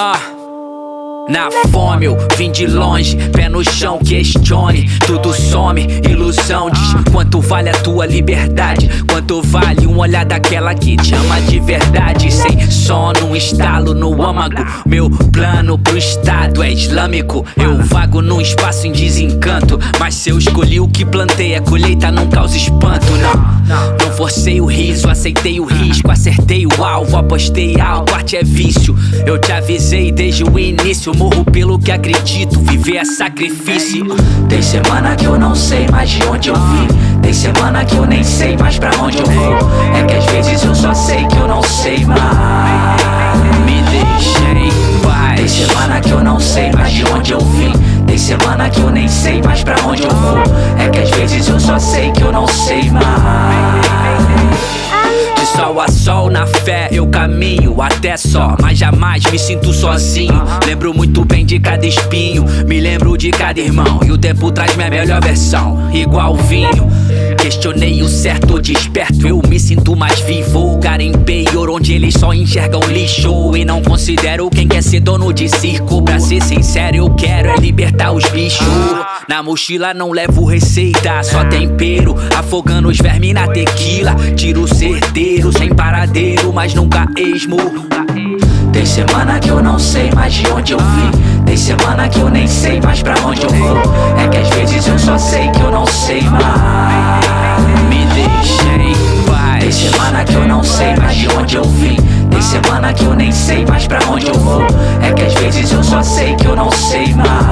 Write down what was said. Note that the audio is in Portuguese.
Ah. Na fome eu vim de longe, pé no chão, questione Tudo some, ilusão Diz quanto vale a tua liberdade Quanto vale um olhar daquela que te ama de verdade Sem sono, um estalo no âmago Meu plano pro estado é islâmico Eu vago num espaço em desencanto Mas se eu escolhi o que plantei A colheita não causa espanto, o riso, aceitei o risco Acertei o alvo, apostei algo Arte é vício, eu te avisei desde o início morro pelo que acredito, viver é sacrifício. Tem semana que eu não sei mais de onde eu vim. Tem semana que eu nem sei mais pra onde eu vou. É que às vezes eu só sei que eu não sei mais. Me deixem em paz. Tem semana que eu não sei mais de onde eu vim. Tem semana que eu nem sei mais pra onde eu vou. É que às vezes eu só sei que eu não sei mais sol a sol na fé eu caminho até só. Mas jamais me sinto sozinho. Lembro muito bem de cada espinho. Me lembro de cada irmão. E o tempo traz minha melhor versão. Igual vinho. Questionei o certo desperto. Eu me sinto mais vivo. Garimpei ouro onde eles só enxergam lixo. E não considero quem quer ser dono de circo. Pra ser sincero eu quero é libertar os bichos Na mochila não levo receita Só tempero Afogando os vermes na tequila. Tiro certeiro sem paradeiro Mas nunca esmo. Tem semana que eu não sei mais de onde eu vim. Tem semana que eu nem sei mais pra onde eu vou. É que às vezes eu só sei que eu não sei mais. Me deixem em paz. Tem semana que eu não sei mais de onde eu vim. Tem semana que eu nem sei mais pra onde eu vou. É que às vezes eu só sei que eu não sei mais